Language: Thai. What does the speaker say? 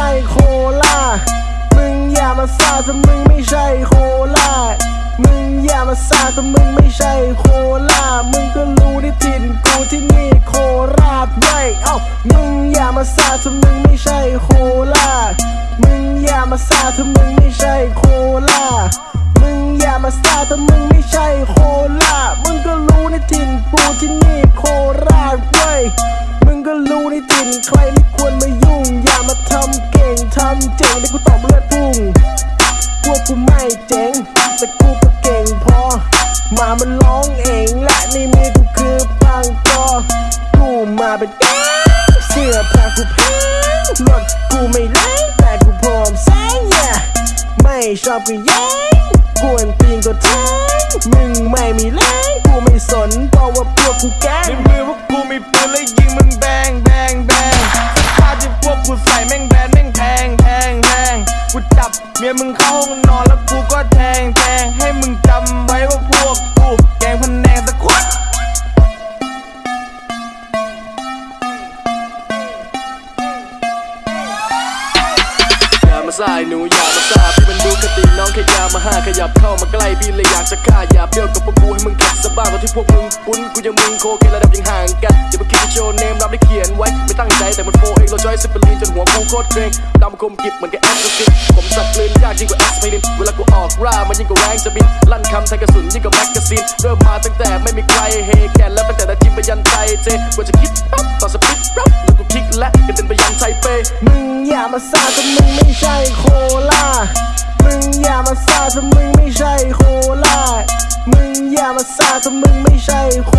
ใช่โคลามึงอย่ามาซาถ้ามึงไม่ใช่โคลามึงอย่ามาซาถ้ามึงไม่ใช่โคลามึงก็รู้ที่ถิ่นกูที่นี่โคราชไว้ยเอ้ามึงอย่ามาซาถ้ามึงไม่ใช่โคลามึงอย่ามาซาถ้ามึงไม่ใช่โคลามึงอย่ามาซาถ้ามึงไม่ใช่โคลามึงก็รู้ในถิ่นกูที่นี่โคราชเว้ยมึงก็รู้ในถิ่นใครไม่ควร ไม่เจ๋ง แต่กูก็เก่งพอ มามันร้องเองและในมือกูคือปังกอกูมาเป็นแก๊งเสื้อผ้ากูแพงรถกูไม่แรงแต่กูพร้อมแซง yeah ไม่ชอบก็แย้งกวนตีนก็แทงมึงไม่มีแรงกูไม่สนเพราะว่าพวกกูแก๊ง บ เมียมึงเข้าห้องนอนแล้วกูก็แทงแทงให้มึงจำไว้ว่าพวกกูแกงพะแนงตะควัดอย่ามาซ่าไอ้หนูอย่ามาซาพี่มันดูกติน้องแค่ยามาห้าขยับเข้ามาใกล้พี่เลยอยากจะฆ่าอย่าเบี้ยวกับพวกกูให้มึงขัดสะบ้าตอนที่พวกมึงปุ้นกูยังมึงโคเกระดับยังห่างกันอย่ามาคิดจะโชว์เนมรับได้เขียนไว้ไม่ตั้งใจแต่มันโฟ เองเราจอยสิบลีนจนหัวกูโคตรเกรงดำคมกิบเหมือนกับแอสซิสผมสับกลืนยากยิ่งกว่าแอสไพรินเวลากูออกร่ามันยิ่งกว่าแรงจะบิน ลั่นคำแทงกระสุนยิ่งกว่าแมกกาซีน เริ่มมาตั้งแต่ไม่มีใครเฮแกนแล้วตั้งแต่นาจิมไปยันไทเจกว่าจะคิดปั๊บต่อสปิดรับแล้วกูคิกและกระเด็นไปยันไทเป มึงอย่ามาซาถ้ามึงไม่ใช่โคลามึงอย่ามาซาถ้ามึงไม่ใช่โคลามึงอย่ามาซาถ้ามึงไม่ใช่โค